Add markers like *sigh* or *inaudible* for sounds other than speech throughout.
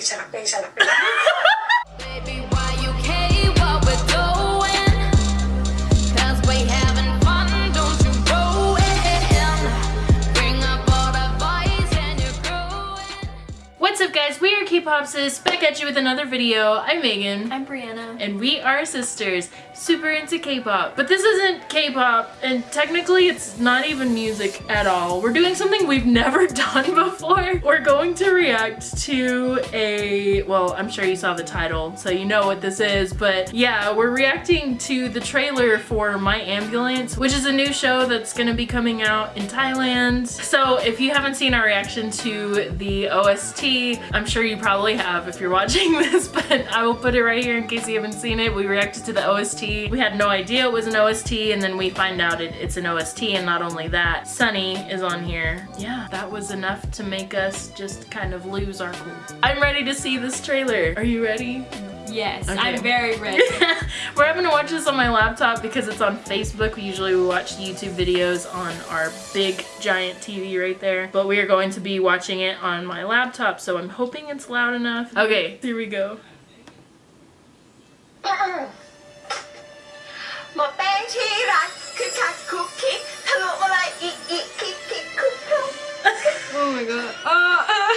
Sarapé, sarapé, sarapé. Baby, why you care what we're doing? Cause we having fun, don't you go in. Bring up all the boys and you're growing. What's up guys, we are K-Popsis, back at you with another video. I'm Megan. I'm Brianna. And we are sisters, super into K-pop. But this isn't K-pop, and technically it's not even music at all. We're doing something we've *laughs* never done before. We're going to react to a, well, I'm sure you saw the title, so you know what this is, but yeah, we're reacting to the trailer for My Ambulance, which is a new show that's gonna be coming out in Thailand. So if you haven't seen our reaction to the OST, I'm sure you probably have if you're watching *laughs* this, but I will put it right here in case you haven't seen it. We reacted to the OST. We had no idea it was an OST and then we find out it, it's an OST and not only that, Sunny is on here. Yeah, that was enough to make us just kind of lose our cool. I'm ready to see this trailer. Are you ready? Yes, Okay. I'm very *laughs* ready. We're having to watch this on my laptop because it's on Facebook. We Usually we watch YouTube videos on our big giant TV right there. But we are going to be watching it on my laptop, so I'm hoping it's loud enough. Okay, here we go. *coughs* *laughs* ที่รักคือคักคุกคิกทะลุอะไรอีกอีกคิกคิกคุกคุก oh my god. Uh, uh.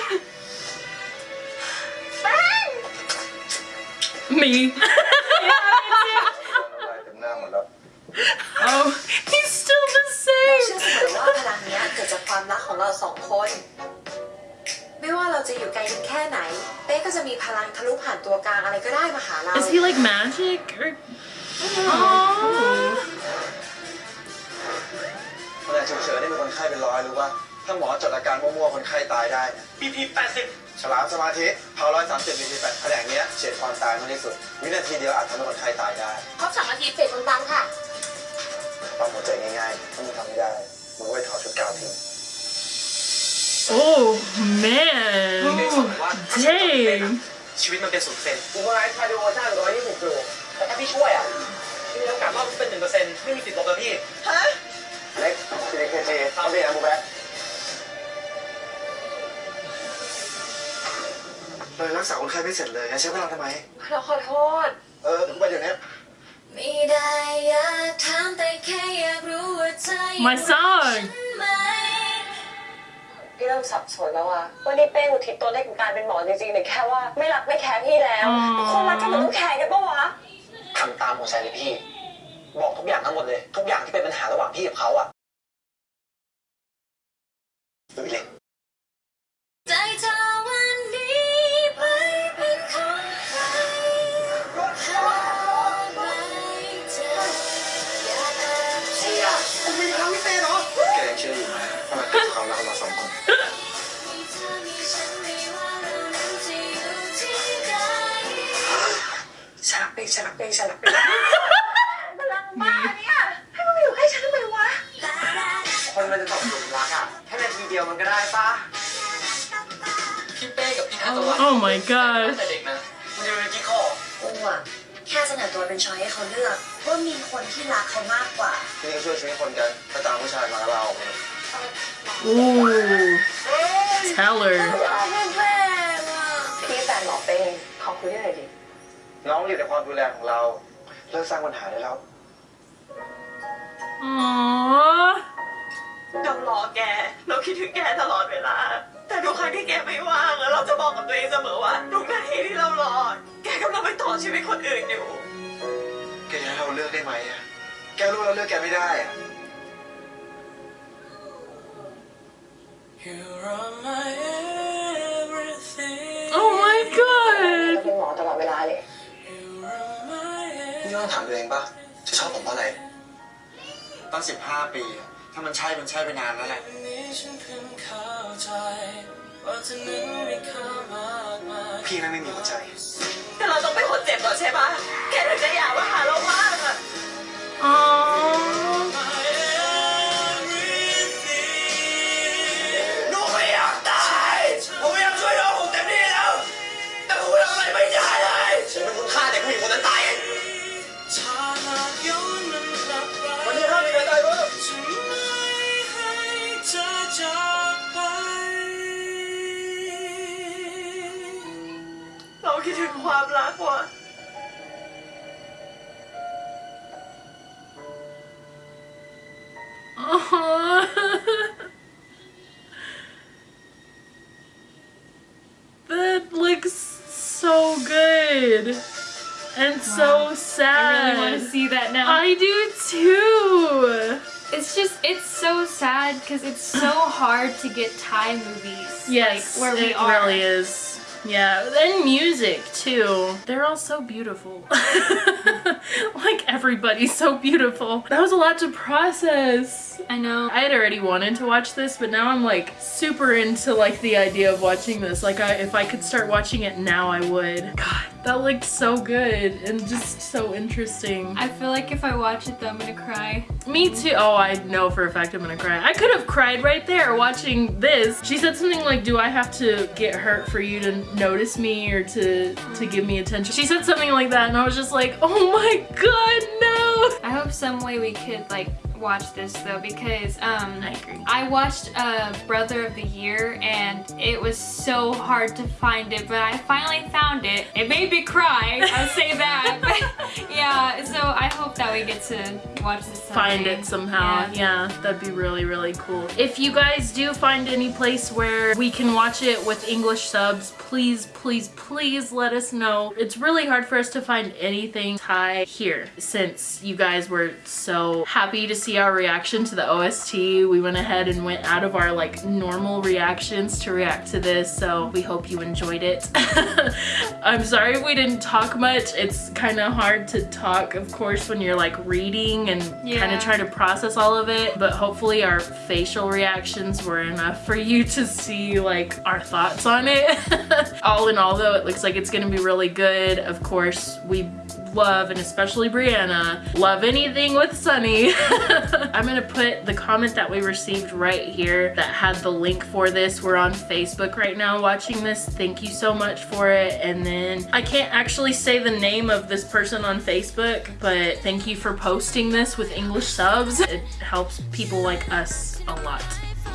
แป้ง Me. เต็มหน้าหมดแล้ว oh, he's still the เชื่อ same. เสมอว่าพลังเนี้ยเกิดจากความรักของเราสองคน ไม่ว่าเราจะอยู่ไกลกันแค่ไหน เป้ก็จะมีพลังทะลุผ่านตัวกลางอะไรก็ได้มาหาเรา Is he like magic or? Aww. แผนกฉุกเฉินนี่มีคนไข้เป็นร้อยรู้ป่ะถ้าหมอจดอาการมั่วๆคนไข้ตายได้นะ BP 80 ฉลามสมาธิเผาร้อยสามสิบบีพีแปดแผนกเนี้ยเฉียดความตายมากที่สุด วินาทีเดียวอาจทำให้คนไข้ตายได้ครบสามนาทีเฟสคนตังค่ะปั๊มหัวใจง่ายๆถ้ามึงทำไม่ได้มึงก็ไปถอดชุดกาวทิ้ง Oh man. ได้สอนว่าถ้าฉันจำเป็น Dang. อะชีวิตมันเป็นศูนย์เปอร์เซ็นต์กูก็ไอ้คาร์ดิโอจ้างร้อยยี่สิบกิโลแต่ถ้าพี่ช่วยอะพี่มีโอกาสรอดเป็นหนึ่งเปอร์เซ็นต์ไม่มีติดลบแล้วพี่ ฮะ เล็กซีเคจีเอาไปนะบูแบ๊กเลยรักษาคนไข้ไม่เสร็จเลยงั้นใช้เวลาทำไม เราขอโทษ เออกูไปเดี๋ยวนี้ไม่ได้อยากถามแต่แค่อยากรู้ว่าเธอยัง My song. ไหมพี่เริ่มสับสนแล้วอะว่านี่เป้งอุทิศตัวเลขของการเป็นหมอจริงๆหรือแค่ว่าไม่รักไม่แคร์พี่แล้วอ๋อคนรักกันมันต้องแคร์กันปะวะทำตามหัวใจเลยพี่ บอกทุกอย่างทั้งหมดเลย ทุกอย่างที่เป็นปัญหาระหว่างพี่กับเขาอะดูเล็กใจเธอวันนี้ไปเป็นของใครหากไว้เธออย่าแอบเชื่อแกยังเชื่ออยู่ไหมว่ามันเป็นควารักของเราสองคนฉันไปฉันจะอยู่ที่ใดสลับเป้งสลับเป้งสลับเป้ง มันก็ได้ปะพี่เป้กับพี่นัทวัฒน์ Oh my god. ตั้งแต่เด็กนะมันจะเป็นกิ๊กข้อกูอะแค่เสนอตัวเป็นช้อยให้เขาเลือกว่ามีคนที่รักเขามากกว่านี่ก็ช่วยชีวิตคนกันถ้าตามผู้ชายมาแล้วเราออกมา Ooh. Tell her. พี่แฟนหมอเป้งขอคุยด้วยหน่อยดิน้องอยู่ในความดูแลของเรา เลิกสร้างปัญหาได้แล้ว Aww. เรารอแก เราคิดถึงแกตลอดเวลา แต่ทุกครั้งที่แกไม่ว่างอะเราจะบอกกับตัวเองเสมอว่าทุกนาทีที่เรารอ แกกำลังไปต่อชีวิตคนอื่นอยู่ แกจะให้เราเลือกได้ไหมอะแกรู้เราเลือกแกไม่ได้อะ Oh my เรา god. เป็นหมอตลอดเวลาเลย นี่ต้องถามตัวเองปะจะชอบผมเพราะอะไรตั้งสิบห้าปี ถ้ามันใช่มันใช่ไปนานแล้วแหละพี่แม่งไม่มีหัวใจ แต่เราต้องเป็นคนเจ็บก่อนใช่ปะแกถึงจะอยากมาหาเราบ้า คิดถึงความรักว่ะ *laughs* Aw. that looks so good and so I sad. really want to see that now. I do too. It's just, it's so sad because it's so hard to get Thai movies. Yes, like, where we it are. really is. Yeah, and music too. They're all so beautiful. *laughs* like everybody's so beautiful. That was a lot to process. I know. I had already wanted to watch this, but now I'm like super into like the idea of watching this. Like I, if I could start watching it now, I would. God, that looked so good and just so interesting. I feel like if I watch it though, I'm gonna cry. Me too. Oh, I know for a fact I'm gonna cry. I could have cried right there watching this. She said something like, "Do I have to get hurt for you to notice me or to to give me attention?" She said something like that, and I was just like, "Oh my god, no!" Some way we could like watch this though because um I. I watched uh, Brother of the Year and it was so hard to find it, but I finally found it. It made me cry, I'll say that. *laughs* Yeah, so I hope that we get to watch this Find someday. it somehow. Yeah. Yeah, that'd be really, really cool. If you guys do find any place where we can watch it with English subs, please, please, please let us know. It's really hard for us to find anything Thai here since you guys were so happy to see our reaction to the OST. We went ahead and went out of our like normal reactions to react to this, so we hope you enjoyed it. *laughs* I'm sorry we didn't talk much. It's kind of hard to talk, of course, when you're like reading and kind of trying to process all of it, but hopefully our facial reactions were enough for you to see like our thoughts on it. *laughs* all in all though, it looks like it's gonna be really good. Of course, we love and especially Brianna love anything with Sunny. *laughs* I'm gonna put the comment that we received right here that had the link for this. We're on Facebook right now watching this. Thank you so much for it. And then I can't actually say the name of this person on Facebook, but thank you for posting this with English subs. It helps people like us a lot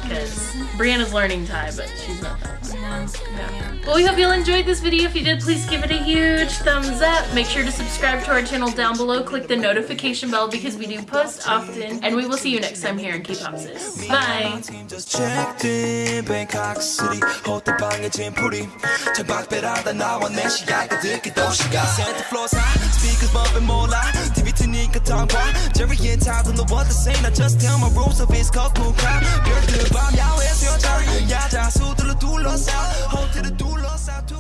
because Brianna's learning time, but she's not that But yeah. Well, we hope you all enjoyed this video. If you did, please give it a huge thumbs up. Make sure to subscribe to our channel down below. Click the notification bell because we do post often. And we will see you next time here in K-Pop Sis. Bye! Jerry and on the water saying I just tell my rules of his cool. Bare jeg er SJ, jeg er der, så du du låser Hold til det du låser, du